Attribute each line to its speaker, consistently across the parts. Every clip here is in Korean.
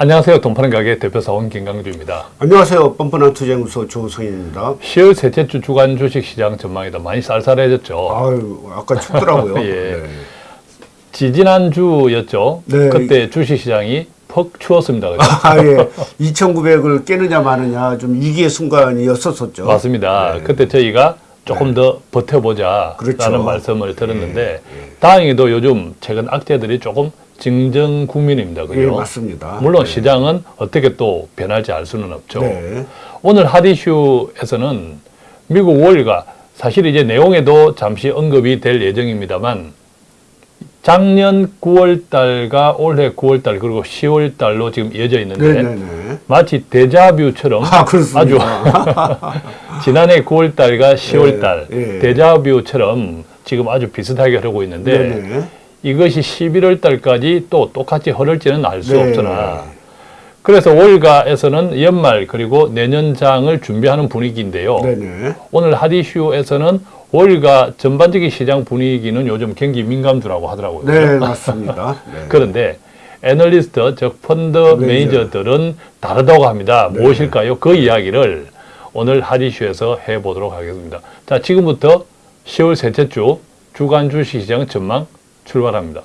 Speaker 1: 안녕하세요. 돈파는 가게 대표사원 김강주입니다.
Speaker 2: 안녕하세요. 뻔뻔한 투자연구소 조성인입니다.
Speaker 1: 10월 셋째 주 주간 주식시장 전망이다. 많이 쌀쌀해졌죠.
Speaker 2: 아유, 아까 춥더라고요.
Speaker 1: 예.
Speaker 2: 네.
Speaker 1: 지지난주였죠.
Speaker 2: 네.
Speaker 1: 그때 주식시장이 퍽 추웠습니다. 그죠?
Speaker 2: 아, 예. 2,900을 깨느냐 마느냐 좀 위기의 순간이었었죠.
Speaker 1: 맞습니다.
Speaker 2: 네.
Speaker 1: 그때 저희가 조금 더 버텨보자
Speaker 2: 그렇죠.
Speaker 1: 라는 말씀을 드렸는데 다행히도 요즘 최근 악재들이 조금 증정 국민입니다. 그죠?
Speaker 2: 예, 맞습니다.
Speaker 1: 물론
Speaker 2: 네.
Speaker 1: 시장은 어떻게 또 변할지 알 수는 없죠.
Speaker 2: 네.
Speaker 1: 오늘 핫이슈에서는 미국 월가 사실 이제 내용에도 잠시 언급이 될 예정입니다만 작년 9월 달과 올해 9월 달 그리고 10월 달로 지금 이어져 있는데
Speaker 2: 네, 네, 네.
Speaker 1: 마치 데자뷰처럼
Speaker 2: 아.
Speaker 1: 아주 지난해 9월 달과 10월 달
Speaker 2: 예, 예.
Speaker 1: 데자뷰처럼 지금 아주 비슷하게 흐르고 있는데
Speaker 2: 네, 네.
Speaker 1: 이것이 11월 달까지 또 똑같이 흐를지는 알수
Speaker 2: 네.
Speaker 1: 없으나 그래서 월가에서는 연말 그리고 내년장을 준비하는 분위기인데요.
Speaker 2: 네, 네.
Speaker 1: 오늘 핫이슈에서는 월가 전반적인 시장 분위기는 요즘 경기 민감주라고 하더라고요.
Speaker 2: 네, 맞습니다. 네.
Speaker 1: 그런데 애널리스트, 즉 펀드
Speaker 2: 매니저.
Speaker 1: 매니저들은 다르다고 합니다.
Speaker 2: 네.
Speaker 1: 무엇일까요? 그 이야기를 오늘 핫이슈에서 해보도록 하겠습니다. 자, 지금부터 10월 셋째 주 주간 주식시장 전망 출발합니다.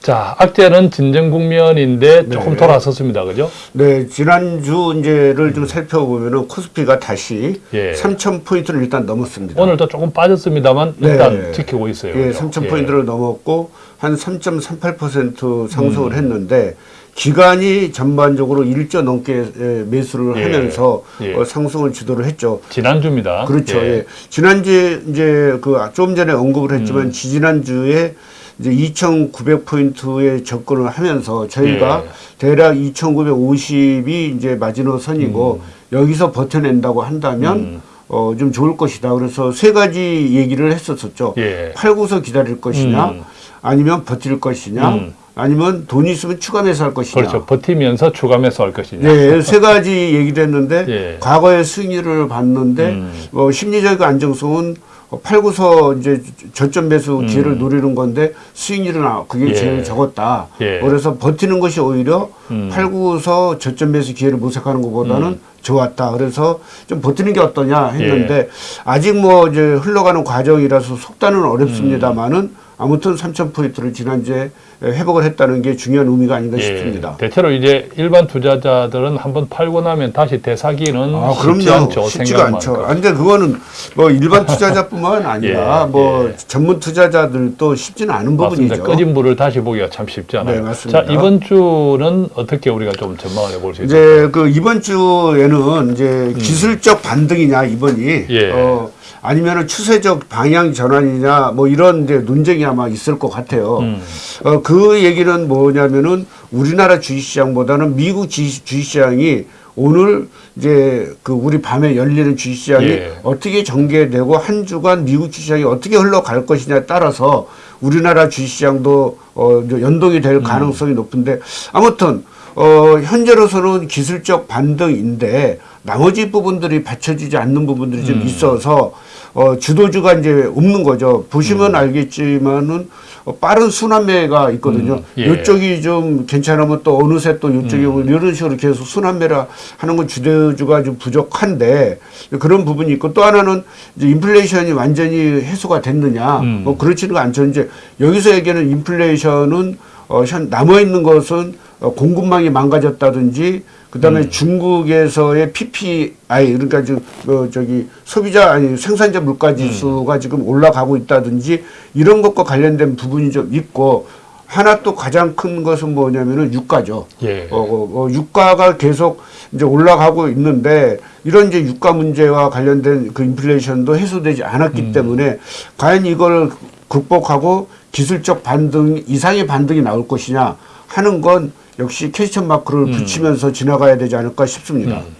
Speaker 1: 자, 악재는 진정 국면인데 조금
Speaker 2: 네.
Speaker 1: 돌아섰습니다. 그죠?
Speaker 2: 네, 지난주 이제를 좀 살펴보면은 코스피가 다시
Speaker 1: 예.
Speaker 2: 3,000포인트를 일단 넘었습니다.
Speaker 1: 오늘도 조금 빠졌습니다만
Speaker 2: 네.
Speaker 1: 일단 지키고 있어요.
Speaker 2: 예,
Speaker 1: 그죠?
Speaker 2: 3,000포인트를 넘었고 한 3.38% 상승을 했는데 기간이 전반적으로 1조 넘게 예, 매수를
Speaker 1: 예.
Speaker 2: 하면서
Speaker 1: 예.
Speaker 2: 어, 상승을 주도를 했죠.
Speaker 1: 지난주입니다.
Speaker 2: 그렇죠. 예. 지난주에 이제 그좀 전에 언급을 했지만
Speaker 1: 음.
Speaker 2: 지지난주에 이제 2,900포인트에 접근을 하면서 저희가
Speaker 1: 예.
Speaker 2: 대략 2,950이 이제 마지노선이고 여기서 버텨낸다고 한다면
Speaker 1: 음.
Speaker 2: 어, 좀 좋을 것이다. 그래서 세 가지 얘기를 했었었죠.
Speaker 1: 예.
Speaker 2: 팔고서 기다릴 것이냐,
Speaker 1: 음.
Speaker 2: 아니면 버틸 것이냐,
Speaker 1: 음.
Speaker 2: 아니면 돈이 있으면 추가 매수할 것이냐.
Speaker 1: 그렇죠. 버티면서 추가 매수할 것이냐.
Speaker 2: 네, 세 가지 얘기를 했는데
Speaker 1: 예.
Speaker 2: 과거의 승리를 봤는데
Speaker 1: 음.
Speaker 2: 어, 심리적 안정성은 어, 팔고서 이제 저점 매수 기회를 노리는 건데 수익률은 아- 그게
Speaker 1: 음. 예.
Speaker 2: 제일 적었다.
Speaker 1: 예.
Speaker 2: 그래서 버티는 것이 오히려
Speaker 1: 음.
Speaker 2: 팔고서 저점 매수 기회를 모색하는 것보다는 좋았다. 그래서 좀 버티는 게 어떠냐 했는데
Speaker 1: 예.
Speaker 2: 아직 뭐 이제 흘러가는 과정이라서 속단은 어렵습니다만은
Speaker 1: 음.
Speaker 2: 아무튼 3천 포인트를 지난주에 회복을 했다는 게 중요한 의미가 아닌가
Speaker 1: 예.
Speaker 2: 싶습니다.
Speaker 1: 대체로 이제 일반 투자자들은 한번 팔고 나면 다시 되사기는
Speaker 2: 아,
Speaker 1: 쉽지
Speaker 2: 그럼요.
Speaker 1: 않죠.
Speaker 2: 쉽지가 않죠. 아, 근데 그거는 뭐 일반 투자자뿐만 아니라
Speaker 1: 예,
Speaker 2: 뭐
Speaker 1: 예.
Speaker 2: 전문 투자자들도 쉽지는 않은
Speaker 1: 맞습니다.
Speaker 2: 부분이죠.
Speaker 1: 꺼진 불을 다시 보기가 참 쉽지 않아요.
Speaker 2: 네, 맞습니다.
Speaker 1: 자, 이번 주는 어떻게 우리가 좀 전망을 해볼 수 있을까요?
Speaker 2: 이제 그 이번 주에는 이제 기술적 반등이냐 이번이
Speaker 1: 음. 예.
Speaker 2: 어 아니면은 추세적 방향 전환이냐 뭐 이런 이제 논쟁이 아마 있을 것 같아요.
Speaker 1: 음.
Speaker 2: 어 그 얘기는 뭐냐면은 우리나라 주식시장보다는 미국 주식- 주식시장이 오늘 이제 그 우리 밤에 열리는 주식시장이
Speaker 1: 예.
Speaker 2: 어떻게 전개되고 한 주간 미국 주식시장이 어떻게 흘러갈 것이냐에 따라서 우리나라 주식시장도 어 연동이
Speaker 1: 음.
Speaker 2: 될 가능성이 높은데 아무튼 어 현재로서는 기술적 반등인데 나머지 부분들이 받쳐주지 않는 부분들이
Speaker 1: 음.
Speaker 2: 좀 있어서 어 주도주가 이제 없는 거죠. 보시면
Speaker 1: 음.
Speaker 2: 알겠지만은 어, 빠른 순환매가 있거든요.
Speaker 1: 음, 예.
Speaker 2: 이쪽이 좀 괜찮으면 또 어느새 또 이쪽이 뭐 이런 식으로 계속 순환매라 하는 건 주도주가 좀 부족한데 그런 부분이 있고 또 하나는 이제 인플레이션이 완전히 해소가 됐느냐
Speaker 1: 음.
Speaker 2: 뭐 그렇지는 않죠. 이제 여기서 얘기하는 인플레이션은 어, 현 남아 있는 것은 어, 공급망이 망가졌다든지 그다음에
Speaker 1: 음.
Speaker 2: 중국에서의 PPI 그러니까 지금 어, 저기 소비자 아니 생산자 물가 지수가
Speaker 1: 음.
Speaker 2: 지금 올라가고 있다든지 이런 것과 관련된 부분이 좀 있고 하나 또 가장 큰 것은 뭐냐면은 유가죠.
Speaker 1: 예.
Speaker 2: 어, 어, 어, 유가가 계속 이제 올라가고 있는데 이런 이제 유가 문제와 관련된 그 인플레이션도 해소되지 않았기
Speaker 1: 음.
Speaker 2: 때문에 과연 이걸 극복하고 기술적 반등 이상의 반등이 나올 것이냐 하는 건 역시 캐스천 마크를 붙이면서 지나가야 되지 않을까 싶습니다.
Speaker 1: 음.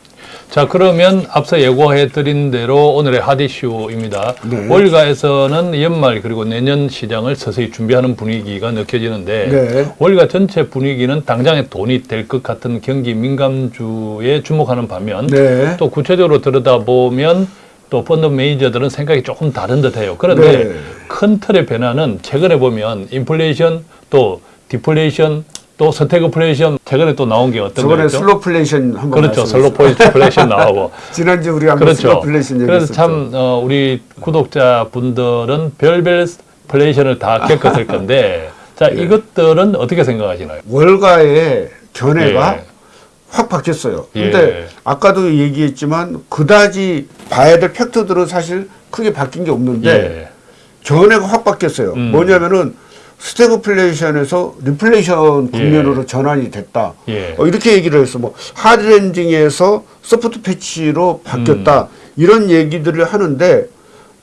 Speaker 1: 자 그러면 앞서 예고해 드린 대로 오늘의 핫이슈입니다.
Speaker 2: 네.
Speaker 1: 월가에서는 연말 그리고 내년 시장을 서서히 준비하는 분위기가 느껴지는데
Speaker 2: 네.
Speaker 1: 월가 전체 분위기는 당장에 돈이 될 것 같은 경기 민감주에 주목하는 반면
Speaker 2: 네.
Speaker 1: 또 구체적으로 들여다보면 또 펀드 매니저들은 생각이 조금 다른 듯해요. 그런데
Speaker 2: 네.
Speaker 1: 큰 틀의 변화는 최근에 보면 인플레이션 또 디플레이션 또 스태그플레이션 최근에 또 나온 게 어떤
Speaker 2: 저번에
Speaker 1: 거였죠?
Speaker 2: slowflation 한번
Speaker 1: 그렇죠. slowflation 나오고
Speaker 2: 지난주 우리가 한번
Speaker 1: 그렇죠.
Speaker 2: slowflation
Speaker 1: 그래서
Speaker 2: 얘기했었죠.
Speaker 1: 참 어, 우리 구독자 분들은 별별 flation을 다 겪었을 건데 자
Speaker 2: 예.
Speaker 1: 이것들은 어떻게 생각하시나요?
Speaker 2: 월가의 견해가
Speaker 1: 예.
Speaker 2: 확 바뀌었어요.
Speaker 1: 예.
Speaker 2: 근데 아까도 얘기했지만 그다지 봐야 될 팩트들은 사실 크게 바뀐 게 없는데
Speaker 1: 예.
Speaker 2: 견해가 확 바뀌었어요.
Speaker 1: 음.
Speaker 2: 뭐냐면은 스태그플레이션에서 리플레이션 국면으로 전환이 됐다.
Speaker 1: 예.
Speaker 2: 어, 이렇게 얘기를 했어. 뭐 hard landing에서 soft patch로 바뀌었다.
Speaker 1: 음.
Speaker 2: 이런 얘기들을 하는데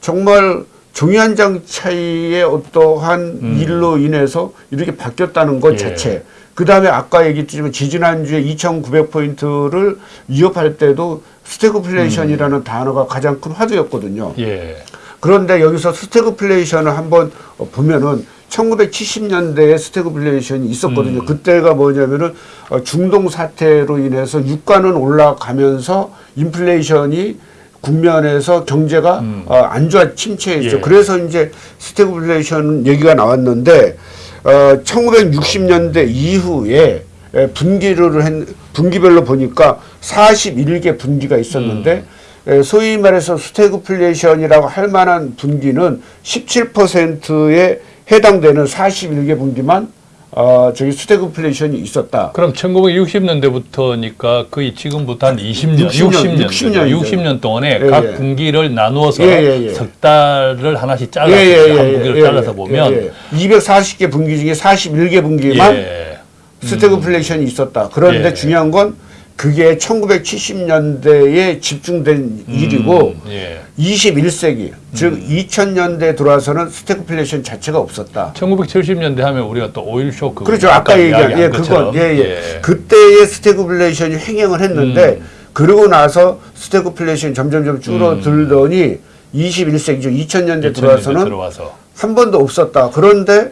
Speaker 2: 정말 종이 한 장 차이의 어떠한 일로 인해서 이렇게 바뀌었다는 것
Speaker 1: 음. 예.
Speaker 2: 자체. 그 다음에 아까 얘기했지만 지지난주에 2,900포인트를 위협할 때도 스태그플레이션이라는 단어가 가장 큰 화두였거든요.
Speaker 1: 예.
Speaker 2: 그런데 여기서 스태그플레이션을 한번 어, 보면은 1970년대에 스태그플레이션이 있었거든요.
Speaker 1: 음.
Speaker 2: 그때가 뭐냐면은 어, 중동 사태로 인해서 유가는 올라가면서 인플레이션이 국면에서 경제가 어, 안 좋아 침체했죠.
Speaker 1: 음. 예.
Speaker 2: 그래서 이제 스태그플레이션 얘기가 나왔는데 어, 1960년대 이후에 에, 분기를 했, 분기별로 보니까 41개 분기가 있었는데 에, 소위 말해서 스태그플레이션이라고 할 만한 분기는 17%에 해당되는 41개 분기만 어, 저기 스태그플레이션이 있었다.
Speaker 1: 그럼 1960년대부터니까 거의 지금부터 한 20년,
Speaker 2: 60 년,
Speaker 1: 60년,
Speaker 2: 60 년이죠.
Speaker 1: 60년 동안에
Speaker 2: 예,
Speaker 1: 각
Speaker 2: 예.
Speaker 1: 분기를 나누어서
Speaker 2: 예, 예, 예.
Speaker 1: 석 달을 하나씩 잘라서
Speaker 2: 예,
Speaker 1: 한
Speaker 2: 예,
Speaker 1: 분기를
Speaker 2: 예,
Speaker 1: 잘라서
Speaker 2: 예,
Speaker 1: 보면
Speaker 2: 예, 예. 240개 분기 중에 41개 분기만
Speaker 1: 예.
Speaker 2: 스태그플레이션이 있었다. 그런데
Speaker 1: 예.
Speaker 2: 중요한 건 그게 1970년대에 집중된 일이고
Speaker 1: 음, 예.
Speaker 2: 21세기 즉 2000년대 들어와서는 스태그플레이션 자체가 없었다.
Speaker 1: 1970년대 하면 우리가 또 오일 쇼크
Speaker 2: 그렇죠. 아까 얘기한 예. 그건 예, 예.
Speaker 1: 예.
Speaker 2: 그때의 스태그플레이션이 횡행을 했는데
Speaker 1: 음.
Speaker 2: 그러고 나서 스태그플레이션이 점점점 줄어들더니 21세기죠. 2000년대
Speaker 1: 2000년대
Speaker 2: 들어와서는
Speaker 1: 들어와서
Speaker 2: 한 번도 없었다. 그런데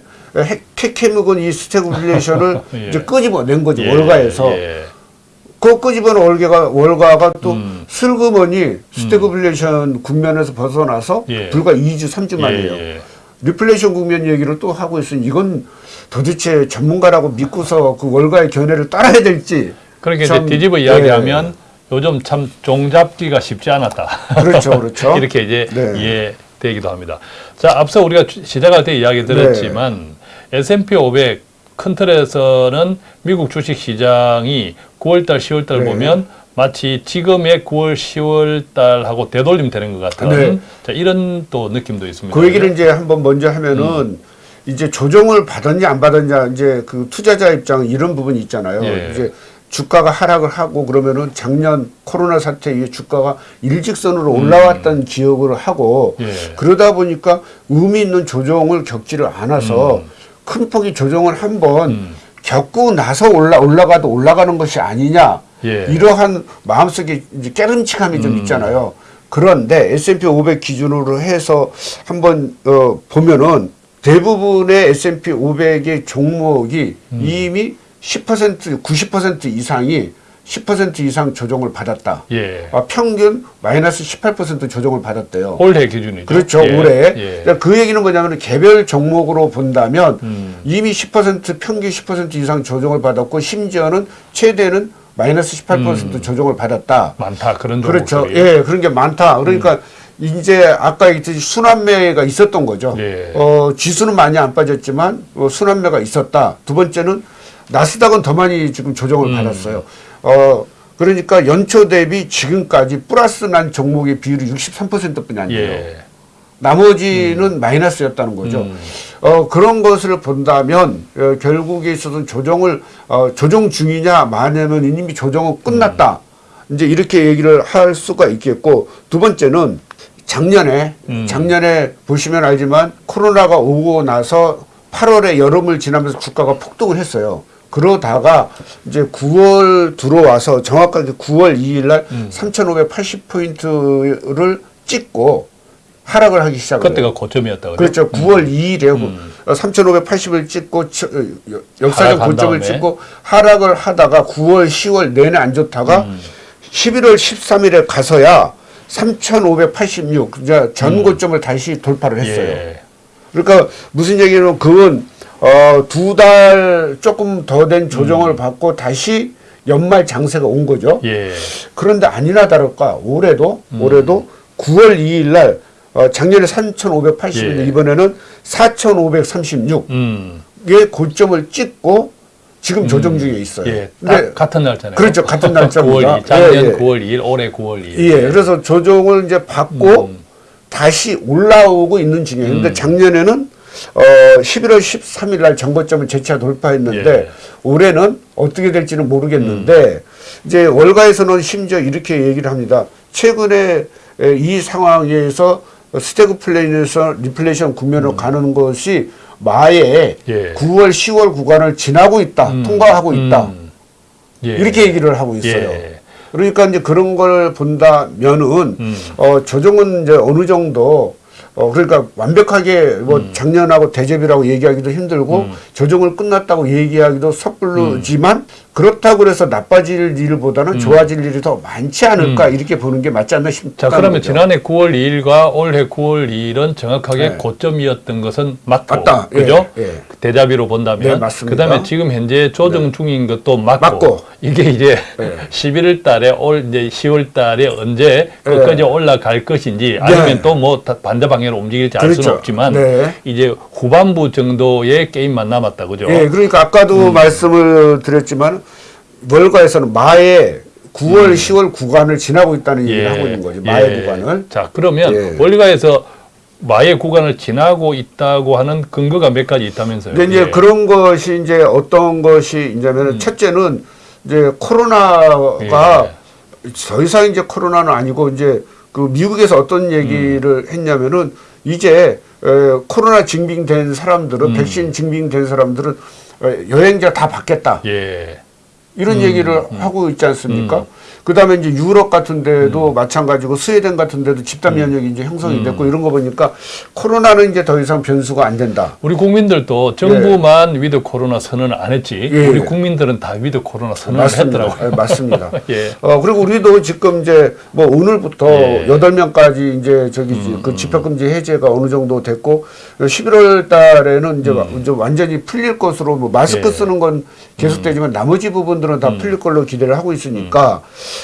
Speaker 2: 케케묵은 이 스태그플레이션을
Speaker 1: 예.
Speaker 2: 이제 끄집어낸 거죠.
Speaker 1: 예,
Speaker 2: 월가에서.
Speaker 1: 예.
Speaker 2: 그 끄집어낸 월가가, 월가가 또
Speaker 1: 음.
Speaker 2: 슬그머니 스태그플레이션 국면에서 벗어나서
Speaker 1: 예.
Speaker 2: 불과 2주, 3주 만이에요.
Speaker 1: 예, 예.
Speaker 2: 리플레이션 국면 얘기를 또 하고 있으니 이건 도대체 전문가라고 믿고서 그 월가의 견해를 따라야 될지.
Speaker 1: 그러니까
Speaker 2: 참,
Speaker 1: 이제 뒤집어
Speaker 2: 예.
Speaker 1: 이야기하면 요즘 참 종잡기가 쉽지 않았다.
Speaker 2: 그렇죠, 그렇죠.
Speaker 1: 이렇게 이제
Speaker 2: 네.
Speaker 1: 이해되기도 합니다. 자, 앞서 우리가 주- 시작할 때 이야기 드렸지만 S&P 500 큰 틀에서는 미국 주식 시장이 9월달, 10월달
Speaker 2: 네.
Speaker 1: 보면 마치 지금의 9월, 10월달하고 되돌림 되는 것 같은
Speaker 2: 네.
Speaker 1: 자, 이런 또 느낌도 있습니다.
Speaker 2: 그 얘기를 이제 한번 먼저 하면은
Speaker 1: 음.
Speaker 2: 이제 조정을 받았냐 안 받았냐 이제 그 투자자 입장 이런 부분이 있잖아요.
Speaker 1: 예.
Speaker 2: 이제 주가가 하락을 하고 그러면은 작년 코로나 사태 이후에 주가가 일직선으로 올라왔던 기억을 하고
Speaker 1: 음. 예.
Speaker 2: 그러다 보니까 의미 있는 조정을 겪지를 않아서 큰 폭의 조정을 한번
Speaker 1: 음.
Speaker 2: 겪고 나서 올라 올라가도 올라가는 것이 아니냐
Speaker 1: 예.
Speaker 2: 이러한 마음속에 이제 깨름칙함이 좀
Speaker 1: 음.
Speaker 2: 있잖아요. 그런데 S&P 500 기준으로 해서 한번 어, 보면은 대부분의 S&P 500의 종목이
Speaker 1: 음.
Speaker 2: 이미 10% 90% 이상이 10% 이상 조정을 받았다.
Speaker 1: 예.
Speaker 2: 아, 평균 마이너스 18% 조정을 받았대요.
Speaker 1: 올해 기준이죠.
Speaker 2: 그렇죠.
Speaker 1: 예.
Speaker 2: 올해.
Speaker 1: 예.
Speaker 2: 그러니까 그 얘기는 뭐냐면 개별 종목으로 본다면
Speaker 1: 음.
Speaker 2: 이미 10% 평균 10% 이상 조정을 받았고 심지어는 최대는 마이너스 18% 조정을 받았다.
Speaker 1: 많다 그런
Speaker 2: 그렇죠.
Speaker 1: 종목들이.
Speaker 2: 예, 그런 게 많다. 그러니까 이제 아까 얘기했듯이 순환매가 있었던 거죠.
Speaker 1: 예.
Speaker 2: 어, 지수는 많이 안 빠졌지만 어, 순환매가 있었다. 두 번째는 나스닥은 더 많이 지금 조정을
Speaker 1: 음.
Speaker 2: 받았어요. 어, 그러니까 연초 대비 지금까지 플러스 난 종목의 비율이 63%뿐이 안 돼요.
Speaker 1: 예.
Speaker 2: 나머지는 마이너스였다는 거죠.
Speaker 1: 음.
Speaker 2: 어, 그런 것을 본다면 어, 결국에 있어서 조정을 어, 조정 중이냐 마냐면 이미 조정은 끝났다.
Speaker 1: 음.
Speaker 2: 이제 이렇게 얘기를 할 수가 있겠고 두 번째는 작년에
Speaker 1: 음.
Speaker 2: 작년에 보시면 알지만 코로나가 오고 나서 8월에 여름을 지나면서 주가가 폭등을 했어요. 그러다가 이제 9월 들어와서 정확하게 9월 2일 날
Speaker 1: 음.
Speaker 2: 3,580포인트를 찍고 하락을 하기 시작을 해요.
Speaker 1: 그때가 고점이었다.
Speaker 2: 그렇죠. 9월 2일에
Speaker 1: 음.
Speaker 2: 3,580을 찍고 치- 어, 여- 역사적 고점을. 찍고 하락을 하다가 9월, 10월 내내 안 좋다가
Speaker 1: 음.
Speaker 2: 11월 13일에 가서야 3,586 이제 전 고점을 다시 돌파를 했어요.
Speaker 1: 예.
Speaker 2: 그러니까 무슨 얘기냐면 그건 어, 두 달 조금 더 된 조정을 받고 다시 연말 장세가 온 거죠.
Speaker 1: 예.
Speaker 2: 그런데 아니나 다를까 올해도
Speaker 1: 음.
Speaker 2: 올해도 9월 2일 날 어, 작년에 3,580인데
Speaker 1: 예.
Speaker 2: 이번에는 4,536의
Speaker 1: 음.
Speaker 2: 고점을 찍고 지금 조정 중에 있어요.
Speaker 1: 예.
Speaker 2: 근데
Speaker 1: 딱 같은 날짜네요.
Speaker 2: 그렇죠. 같은 날짜입니다.
Speaker 1: 9월 2일. 작년
Speaker 2: 예, 예.
Speaker 1: 9월 2일, 올해 9월 2일.
Speaker 2: 예, 그래서 조정을 이제 받고
Speaker 1: 음.
Speaker 2: 다시 올라오고 있는 중이에요. 근데 작년에는 어 11월 13일 날 전고점을 재차 돌파했는데
Speaker 1: 예.
Speaker 2: 올해는 어떻게 될지는 모르겠는데 이제 월가에서는 심지어 이렇게 얘기를 합니다. 최근에 에, 이 상황에서 스태그플레이션에서 리플레이션 국면으로 가는 것이
Speaker 1: 음. 예.
Speaker 2: 9월, 10월 구간을 지나고 있다, 통과하고 있다.
Speaker 1: 음. 예.
Speaker 2: 이렇게 얘기를 하고 있어요.
Speaker 1: 예.
Speaker 2: 그러니까 이제 그런 걸 본다면은
Speaker 1: 음.
Speaker 2: 어 조정은 이제 어느 정도 어 그러니까 완벽하게 뭐
Speaker 1: 음.
Speaker 2: 작년하고 대접이라고 얘기하기도 힘들고 조정을 끝났다고 얘기하기도 섣부르지만 그렇다고 그래서 나빠질 일보다는 좋아질 일이 더 많지 않을까 이렇게 보는 게 맞지 않나 싶다.
Speaker 1: 음. 자, 그러면 지난해 9월 2일과 올해 9월 2일은 정확하게
Speaker 2: 네.
Speaker 1: 고점이었던 것은 맞고,
Speaker 2: 맞다. 예,
Speaker 1: 그죠?
Speaker 2: 예.
Speaker 1: 대자비로 본다면,
Speaker 2: 네, 맞습니다.
Speaker 1: 그다음에 지금 현재 조정 중인 것도 맞고,
Speaker 2: 맞고.
Speaker 1: 이게 이제
Speaker 2: 네.
Speaker 1: 11월 달에 올 이제 10월 달에 언제 끝까지 올라갈 것인지 아니면 또 뭐 반대 방향으로 움직일지 알 수는
Speaker 2: 그렇죠.
Speaker 1: 없지만
Speaker 2: 네.
Speaker 1: 이제 후반부 정도의 게임만 남았다, 그죠?
Speaker 2: 예, 그러니까 아까도
Speaker 1: 음.
Speaker 2: 말씀을 드렸지만 월가에서는 마의 9월, 10월 구간을 지나고 있다는 얘기를 하고 있는 거죠. 마의
Speaker 1: 음. 예.
Speaker 2: 구간을.
Speaker 1: 자, 그러면
Speaker 2: 예.
Speaker 1: 월가에서 마의 구간을 지나고 있다고 하는 근거가 몇 가지 있다면서요?
Speaker 2: 근데 이제
Speaker 1: 예.
Speaker 2: 그런 것이 이제 어떤 것이 이제면 첫째는 이제 코로나가 더 이상 이제 코로나는 아니고 이제 그 미국에서 어떤 얘기를 했냐면은 이제 에, 코로나 증빙된 사람들은 백신 증빙된 사람들은 어, 여행자 다 받겠다.
Speaker 1: 예.
Speaker 2: 이런 얘기를 하고 있지 않습니까? 그다음에 이제 유럽 같은 데도 마찬가지고 스웨덴 같은 데도 집단 면역이 이제 형성이 됐고 이런 거 보니까 코로나는 이제 더 이상 변수가 안 된다.
Speaker 1: 우리 국민들도 정부만 with 코로나 선언을 안 했지
Speaker 2: 예.
Speaker 1: 우리 국민들은 다 with 코로나 선언을
Speaker 2: 맞습니다.
Speaker 1: 했더라고요.
Speaker 2: 예, 맞습니다.
Speaker 1: 예.
Speaker 2: 어, 그리고 우리도 지금 이제 뭐 오늘부터
Speaker 1: 예. 음,
Speaker 2: 여덟 명까지 이제 저기 그 집합금지 해제가 어느 정도 됐고 11월 달에는 이제, 와- 이제 완전히 풀릴 것으로 뭐 마스크
Speaker 1: 음. 예.
Speaker 2: 쓰는 건 계속되지만 나머지 부분들은
Speaker 1: 음.
Speaker 2: 다 풀릴 걸로 기대를 하고 있으니까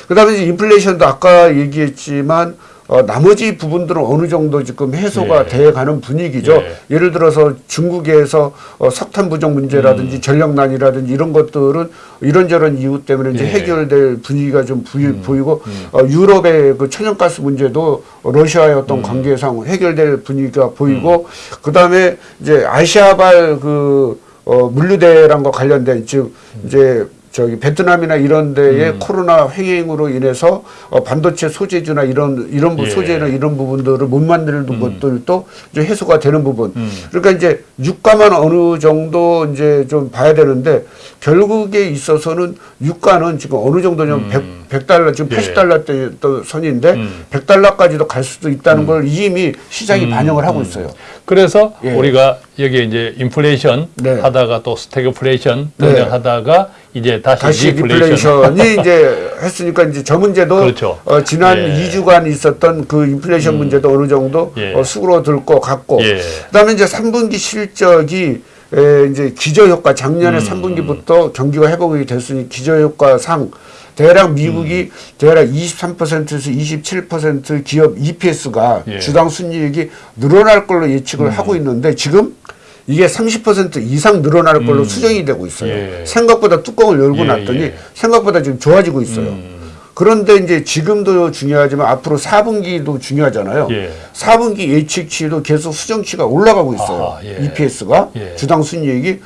Speaker 2: 그 다음에 이제 인플레이션도 아까 얘기했지만 어, 나머지 부분들은 어느 정도 지금 해소가
Speaker 1: 예.
Speaker 2: 돼 가는 분위기죠.
Speaker 1: 예.
Speaker 2: 예를 들어서 중국에서 어, 석탄 부족 문제라든지
Speaker 1: 음.
Speaker 2: 전력난이라든지 이런 것들은 이런저런 이유 때문에 이제
Speaker 1: 예. 음.
Speaker 2: 해결될 분위기가 좀 부이- 보이고 어, 유럽의 그 천연가스 문제도 러시아의
Speaker 1: 음.
Speaker 2: 어떤 관계상 해결될 분위기가 보이고 그 다음에 이제 아시아발 그 어, 물류대란과 관련된 즉
Speaker 1: 음.
Speaker 2: 이제 저기 베트남이나 이런 데의 코로나 횡행으로 인해서 어, 반도체 소재주나 이런 이런 부-
Speaker 1: 예. 음.
Speaker 2: 소재나 이런 부분들을 못 만드는 것들도 이제 해소가 되는 부분.
Speaker 1: 음.
Speaker 2: 그러니까 이제 유가만 어느 정도 이제 좀 봐야 되는데 결국에 있어서는 유가는 지금 어느 정도냐면 백 100달러 지금
Speaker 1: 음. 예.
Speaker 2: 80달러 대또 선인데
Speaker 1: 음.
Speaker 2: 100달러까지도 갈 수도 있다는 걸 이미 시장이 반영을 하고 있어요.
Speaker 1: 그래서
Speaker 2: 예.
Speaker 1: 우리가 여기에 이제 인플레이션
Speaker 2: 네.
Speaker 1: 하다가 또 스태그플레이션
Speaker 2: 네.
Speaker 1: 등등 하다가 이제 다시,
Speaker 2: 다시
Speaker 1: 리플레이션.
Speaker 2: 리플레이션 이 이제 했으니까 이제 저 문제도
Speaker 1: 그렇죠.
Speaker 2: 어, 지난
Speaker 1: 예. 음.
Speaker 2: 2주간 있었던 그 인플레이션 문제도 어느 정도
Speaker 1: 예.
Speaker 2: 어, 수그러들 것 같고
Speaker 1: 예.
Speaker 2: 그다음에 이제 3분기 실적이 에, 이제 기저효과 작년에
Speaker 1: 음.
Speaker 2: 3분기부터 경기가 회복이 됐으니 기저효과상 대략 미국이
Speaker 1: 음.
Speaker 2: 대략 23%에서 27% 기업 EPS가
Speaker 1: 예. 음.
Speaker 2: 주당 순이익이 늘어날 걸로 예측을 하고 있는데 지금 이게 30% 이상 늘어날 걸로 수정이 되고 있어요.
Speaker 1: 음. 예.
Speaker 2: 생각보다 뚜껑을 열고
Speaker 1: 예,
Speaker 2: 났더니
Speaker 1: 예.
Speaker 2: 생각보다 지금 좋아지고 있어요.
Speaker 1: 음.
Speaker 2: 그런데 이제 지금도 중요하지만 앞으로 4분기도 중요하잖아요.
Speaker 1: 예.
Speaker 2: 4분기 예측치도 계속 수정치가 올라가고 있어요.
Speaker 1: 아하, 예.
Speaker 2: EPS가
Speaker 1: 예.
Speaker 2: 주당 순이익이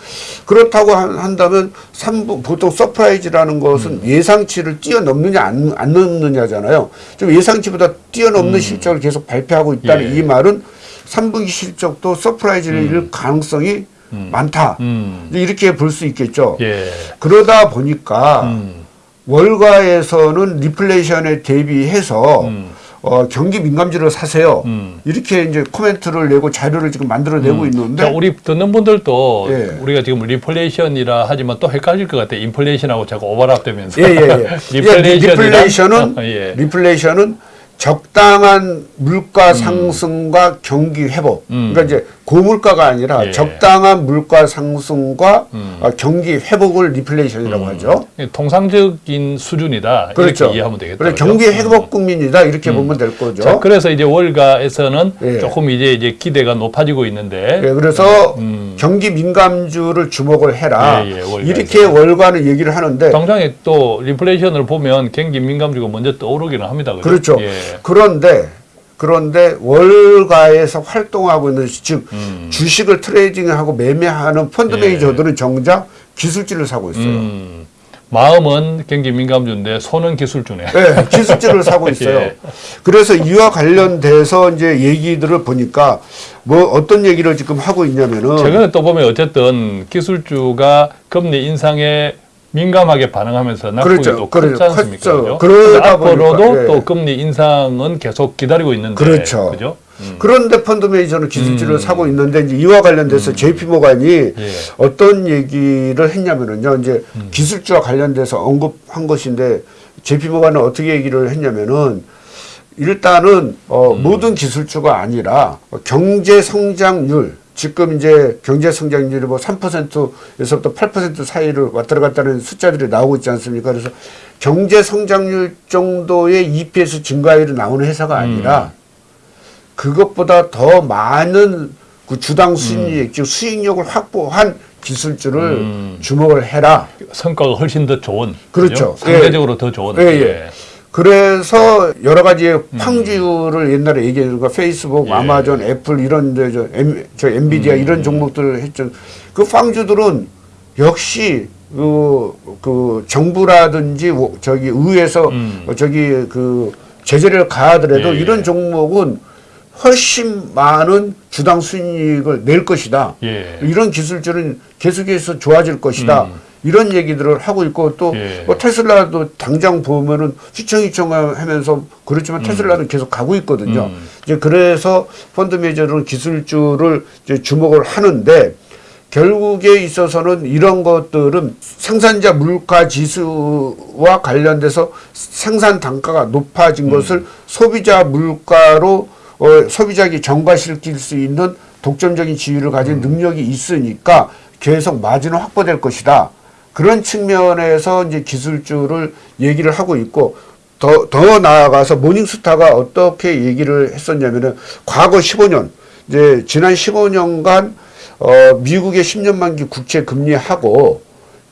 Speaker 2: 그렇다고 한- 한다면 3분 보통 surprise라는 것은
Speaker 1: 음.
Speaker 2: 예상치를 뛰어넘느냐 안, 안 넘느냐잖아요. 좀 예상치보다 뛰어넘는 실적을 계속 발표하고 있다는
Speaker 1: 음. 예.
Speaker 2: 이 말은 3분기 실적도 surprise일 가능성이 많다.
Speaker 1: 음.
Speaker 2: 이렇게 볼 수 있겠죠.
Speaker 1: 예.
Speaker 2: 그러다 보니까
Speaker 1: 음.
Speaker 2: 월가에서는 리플레이션에 대비해서
Speaker 1: 음.
Speaker 2: 어, 경기 민감주를 사세요.
Speaker 1: 음.
Speaker 2: 이렇게 이제 코멘트를 내고 자료를 지금 만들어내고 있는데
Speaker 1: 자, 우리 듣는 분들도
Speaker 2: 예.
Speaker 1: 우리가 지금 리플레이션이라 하지만 또 헷갈릴 것 같아. 인플레이션하고 자꾸 오버랩되면서.
Speaker 2: 예, 예, 예.
Speaker 1: 리플레이션이란-
Speaker 2: 리플레이션은
Speaker 1: 예.
Speaker 2: 리플레이션은 적당한 물가 상승과 경기 회복.
Speaker 1: 음.
Speaker 2: 그러니까 이제 고물가가 아니라
Speaker 1: 예.
Speaker 2: 적당한 물가 상승과
Speaker 1: 음.
Speaker 2: 어, 경기 회복을 리플레이션이라고 하죠.
Speaker 1: 통상적인 수준이다.
Speaker 2: 그렇죠.
Speaker 1: 이렇게 이해하면 되겠다.
Speaker 2: 그래? 경기 회복 국면이다 이렇게 보면 될 거죠.
Speaker 1: 자, 그래서 이제 월가에서는
Speaker 2: 예.
Speaker 1: 조금 이제 이제 기대가 높아지고 있는데
Speaker 2: 예, 그래서
Speaker 1: 음.
Speaker 2: 경기 민감주를 주목을 해라.
Speaker 1: 예, 예.
Speaker 2: 이렇게 월가는 얘기를 하는데
Speaker 1: 당장에 또 리플레이션을 보면 경기 민감주가 먼저 떠오르기는 합니다. 그죠?
Speaker 2: 그렇죠.
Speaker 1: 예.
Speaker 2: 그런데 그런데 월가에서 활동하고 있는 즉
Speaker 1: 음.
Speaker 2: 주식을 trading하고 매매하는 펀드
Speaker 1: 예.
Speaker 2: 매니저들은 정작 기술주를 사고 있어요.
Speaker 1: 음, 마음은 경기 민감주인데 손은 기술주네.
Speaker 2: 네, 기술주를 사고 있어요.
Speaker 1: 예.
Speaker 2: 그래서 이와 관련돼서 이제 얘기들을 보니까 뭐 어떤 얘기를 지금 하고 있냐면은
Speaker 1: 최근에 또 보면 어쨌든 기술주가 금리 인상에 민감하게 반응하면서 낙폭이
Speaker 2: 그렇죠.
Speaker 1: 또
Speaker 2: 그렇죠.
Speaker 1: 않습니까?
Speaker 2: 컸죠.
Speaker 1: 그죠?
Speaker 2: 그러다
Speaker 1: 앞으로도
Speaker 2: 보니까, 예.
Speaker 1: 또 금리 인상은 계속 기다리고 있는데
Speaker 2: 그렇죠.
Speaker 1: 그죠? 음.
Speaker 2: 그런데 펀드 매니저는 기술주를
Speaker 1: 음.
Speaker 2: 사고 있는데 이제 이와 관련돼서 JP 모간이
Speaker 1: 예.
Speaker 2: 어떤 얘기를 했냐면은요. 이제
Speaker 1: 음.
Speaker 2: 기술주와 관련돼서 언급한 것인데 JP 모간은 어떻게 얘기를 했냐면은 일단은 어,
Speaker 1: 음.
Speaker 2: 모든 기술주가 아니라 경제 성장률 지금 이제 경제 성장률이 뭐 3%에서부터 8% 사이를 왔다 갔다 하는 숫자들이 나오고 있지 않습니까? 그래서 경제 성장률 정도의 EPS 증가율이 나오는 회사가 아니라 그것보다 더 많은 그 주당 수익률, 즉 수익력을 확보한 기술주를
Speaker 1: 음.
Speaker 2: 주목을 해라.
Speaker 1: 성과가 훨씬 더 좋은
Speaker 2: 그렇죠.
Speaker 1: 그죠? 상대적으로 더 좋은
Speaker 2: 예, 예. 그래서 여러 가지의 팡주를 옛날에 얘기했던 거 페이스북,
Speaker 1: 음. 예.
Speaker 2: 아마존, 애플 이런 데 저, 엠, 저 엔비디아 이런 종목들을 했죠. 그 팡주들은 역시 그, 그 정부라든지 저기 의회에서
Speaker 1: 음.
Speaker 2: 어, 저기 그 제재를 가하더라도
Speaker 1: 예, 예.
Speaker 2: 이런 종목은 훨씬 많은 주당 수익을 낼 것이다.
Speaker 1: 예.
Speaker 2: 이런 기술들은 계속해서 좋아질 것이다.
Speaker 1: 음.
Speaker 2: 이런 얘기들을 하고 있고 또
Speaker 1: 예.
Speaker 2: 뭐 테슬라도 당장 보면은 휘청휘청 하면서 그렇지만 테슬라는 계속 가고 있거든요.
Speaker 1: 음.
Speaker 2: 이제 그래서 펀드 매니저는 기술주를 주목을 하는데 결국에 있어서는 이런 것들은 생산자 물가 지수와 관련돼서 생산 단가가 높아진 것을 소비자 물가로 어, 소비자에게 전가시킬 수 있는 독점적인 지위를 가진 능력이 있으니까 계속 마진은 확보될 것이다. 그런 측면에서 이제 기술주를 얘기를 하고 있고 더, 더 나아가서 모닝스타가 어떻게 얘기를 했었냐면은 과거 15년, 이제 지난 15년간 어, 미국의 10년 만기 국채 금리하고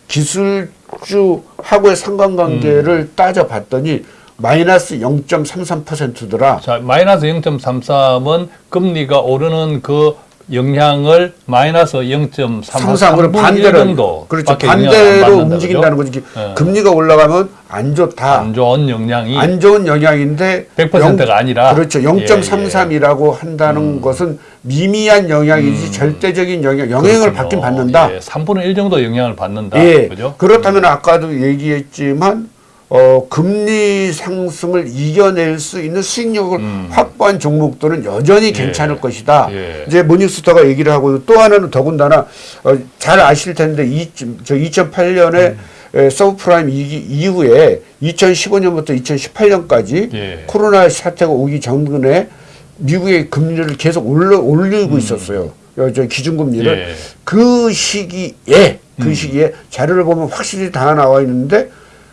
Speaker 2: 기술주하고의 상관관계를 따져봤더니 마이너스 0.33%더라.
Speaker 1: 자, 마이너스 0.33은 금리가 오르는 그 영향을 마이너스 0.33
Speaker 2: 상상으로
Speaker 1: 반대로
Speaker 2: 반대로
Speaker 1: 정도
Speaker 2: 그렇죠 반대로 움직인다는? 거지
Speaker 1: 예.
Speaker 2: 금리가 올라가면 안 좋다
Speaker 1: 안 좋은 영향이
Speaker 2: 안 좋은 영향인데
Speaker 1: 100%가 아니라
Speaker 2: 그렇죠
Speaker 1: 예, 음.
Speaker 2: 0.33이라고 한다는 것은 미미한 영향이지 절대적인 영향 영향을. 받긴 받는다
Speaker 1: 예, 3분의 1 정도 영향을 받는다.
Speaker 2: 예
Speaker 1: 그죠?
Speaker 2: 그렇다면 아까도 얘기했지만 어 금리 상승을 이겨낼 수 있는 수익력을
Speaker 1: 음.
Speaker 2: 확보한 종목들은 여전히 괜찮을 것이다.
Speaker 1: 예.
Speaker 2: 이제 모닝스타가 얘기를 하고 또 하나는 더군다나 어, 잘 아실 텐데 이, 저 2008년에
Speaker 1: 음.
Speaker 2: 서브프라임 이기, 이후에 2015년부터 2018년까지
Speaker 1: 예.
Speaker 2: 코로나 사태가 오기 전에 미국의 금리를 계속 올려, 올리고 있었어요. 어, 저 기준금리를
Speaker 1: 음. 예.
Speaker 2: 그 시기에 그 시기에 자료를 보면 확실히 다 나와 있는데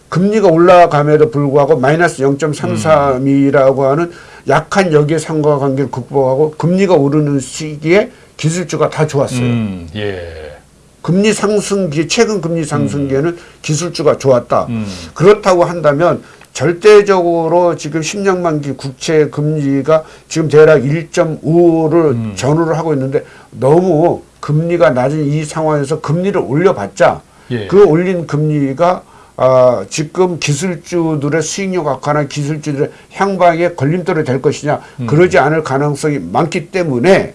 Speaker 2: 금리가 올라감에도 불구하고 마이너스 0.33이라고 하는 약한 역의 상관관계를 극복하고 금리가 오르는 시기에 기술주가 다 좋았어요.
Speaker 1: 음, 예.
Speaker 2: 금리 상승기 최근 금리 상승기에는 기술주가 좋았다.
Speaker 1: 음.
Speaker 2: 그렇다고 한다면 절대적으로 지금 10년 만기 국채 금리가 지금 대략 1.5를
Speaker 1: 음.
Speaker 2: 전후를 하고 있는데 너무 금리가 낮은 이 상황에서 금리를 올려봤자
Speaker 1: 예.
Speaker 2: 그 올린 금리가 아, 지금 기술주들의 수익력 악화나 기술주들의 향방에 걸림돌이 될 것이냐
Speaker 1: 음.
Speaker 2: 그러지 않을 가능성이 많기 때문에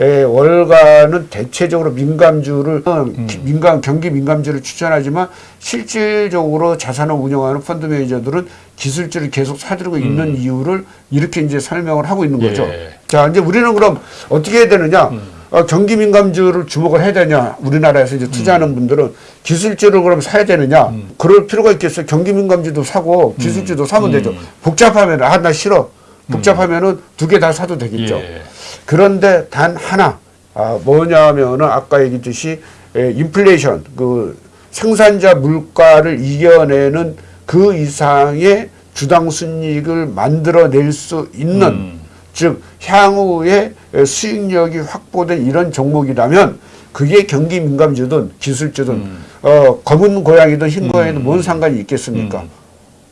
Speaker 2: 에, 월가는 대체적으로 민감주를
Speaker 1: 음.
Speaker 2: 기- 민감 경기 민감주를 추천하지만 실질적으로 자산을 운영하는 펀드 매니저들은 기술주를 계속 사들고 있는 이유를 이렇게 이제 설명을 하고 있는 거죠.
Speaker 1: 음. 예. 음.
Speaker 2: 자 이제 우리는 그럼 어떻게 해야 되느냐? 어, 경기 민감주를 주목을 해야 되냐? 우리나라에서 이제 투자하는
Speaker 1: 음.
Speaker 2: 분들은 기술주를 그럼 사야 되느냐? 그럴 필요가 있겠어요. 경기 민감주도 사고 기술주도 사면 되죠.
Speaker 1: 음.
Speaker 2: 복잡하면 아 나 싫어. 복잡하면은 두 개 다 사도 되겠죠.
Speaker 1: 예.
Speaker 2: 그런데 단 하나 아, 뭐냐면은 아까 얘기했듯이 에, 인플레이션 그 생산자 물가를 이겨내는 그 이상의 주당 순이익을 만들어낼 수 있는
Speaker 1: 음.
Speaker 2: 즉 향후에 수익력이 확보된 이런 종목이라면 그게 경기 민감주든 기술주든
Speaker 1: 음.
Speaker 2: 어, 검은 고양이든 흰 고양이든 뭔 상관이 있겠습니까?
Speaker 1: 음.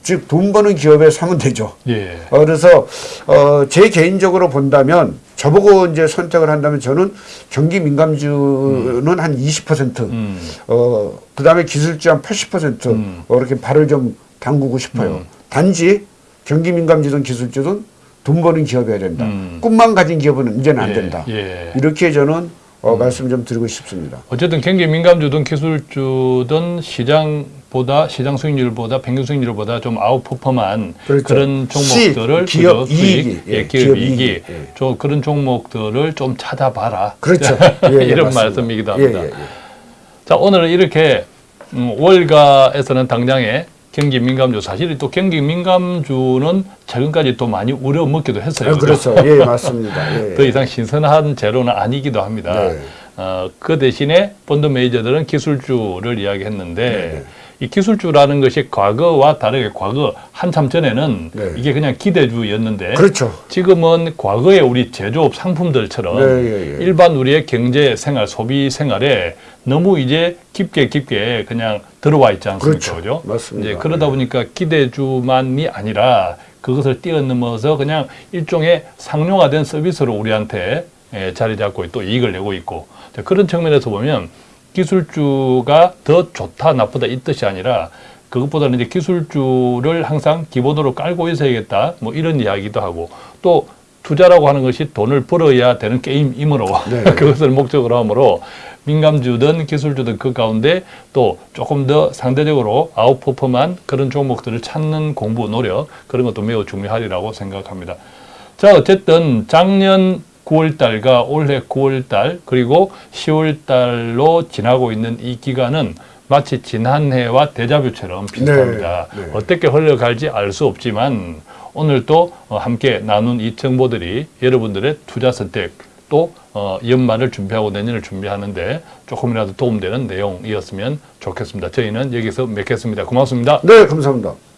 Speaker 2: 즉돈 버는 기업에 사면 되죠.
Speaker 1: 예.
Speaker 2: 어, 그래서 어, 제 개인적으로 본다면 저보고 이제 선택을 한다면 저는 경기 민감주는 한 20%,
Speaker 1: 음.
Speaker 2: 어, 그 다음에 기술주 한 80%
Speaker 1: 음.
Speaker 2: 어, 이렇게 발을 좀 담그고 싶어요.
Speaker 1: 음.
Speaker 2: 단지 경기 민감주든 기술주든 돈 버는 기업이어야 된다.
Speaker 1: 음.
Speaker 2: 꿈만 가진 기업은 이제는 안
Speaker 1: 예,
Speaker 2: 된다.
Speaker 1: 예.
Speaker 2: 이렇게 저는 어, 말씀 좀 드리고 싶습니다.
Speaker 1: 어쨌든 경기 민감주든 기술주든 시장보다 시장 수익률보다 평균 수익률보다 좀 아웃퍼폼한
Speaker 2: 그렇죠.
Speaker 1: 그런 종목들을
Speaker 2: 수익, 기업
Speaker 1: 그죠?
Speaker 2: 이익이,
Speaker 1: 예,
Speaker 2: 예,
Speaker 1: 기업,
Speaker 2: 기업
Speaker 1: 이익이
Speaker 2: 예.
Speaker 1: 저 그런 종목들을 좀 찾아봐라.
Speaker 2: 그렇죠. 예, 예,
Speaker 1: 이런
Speaker 2: 맞습니다.
Speaker 1: 말씀이기도
Speaker 2: 예,
Speaker 1: 합니다.
Speaker 2: 예, 예.
Speaker 1: 자 오늘은 이렇게 음, 월가에서는 당장에 경기 민감주 사실 또 경기 민감주는 최근까지 또 많이 우려 먹기도 했어요.
Speaker 2: 아? 그렇죠. 예, 맞습니다. 예.
Speaker 1: 더 이상 신선한 재료는 아니기도 합니다.
Speaker 2: 네.
Speaker 1: 어, 그 대신에 본드 메이저들은 기술주를 이야기했는데
Speaker 2: 네.
Speaker 1: 이 기술주라는 것이 과거와 다르게 과거 한참 전에는
Speaker 2: 네.
Speaker 1: 이게 그냥 기대주였는데
Speaker 2: 그렇죠.
Speaker 1: 지금은 과거의 우리 제조업 상품들처럼
Speaker 2: 네, 예, 예.
Speaker 1: 일반 우리의 경제 생활, 소비 생활에 너무 이제 깊게 깊게 그냥 들어와 있지 않습니까?
Speaker 2: 그렇죠.
Speaker 1: 그죠?
Speaker 2: 맞습니다.
Speaker 1: 이제 그러다
Speaker 2: 네.
Speaker 1: 보니까 기대주만이 아니라 그것을 뛰어넘어서 그냥 일종의 상용화된 서비스로 우리한테 예, 자리 잡고 또 이익을 내고 있고 자, 그런 측면에서 보면 기술주가 더 좋다 나쁘다 이 뜻이 아니라 그것보다는 이제 기술주를 항상 기본으로 깔고 있어야겠다 뭐 이런 이야기도 하고 또 투자라고 하는 것이 돈을 벌어야 되는 게임이므로
Speaker 2: 네.
Speaker 1: 그것을 목적으로 하므로 민감주든 기술주든 그 가운데 또 조금 더 상대적으로 아웃퍼폼한 그런 종목들을 찾는 공부 노력 그런 것도 매우 중요하리라고 생각합니다. 자 어쨌든 작년 9월 달과 올해 9월 달 그리고 10월 달로 지나고 있는 이 기간은 마치 지난해와 대자뷰처럼 비슷합니다.
Speaker 2: 네, 네.
Speaker 1: 어떻게 흘러갈지 알 수 없지만 오늘 또 어, 함께 나눈 이 정보들이 여러분들의 투자 선택 또 어, 연말을 준비하고 내년을 준비하는데 조금이라도 도움되는 내용이었으면 좋겠습니다. 저희는 여기서 맺겠습니다. 고맙습니다.
Speaker 2: 네, 감사합니다.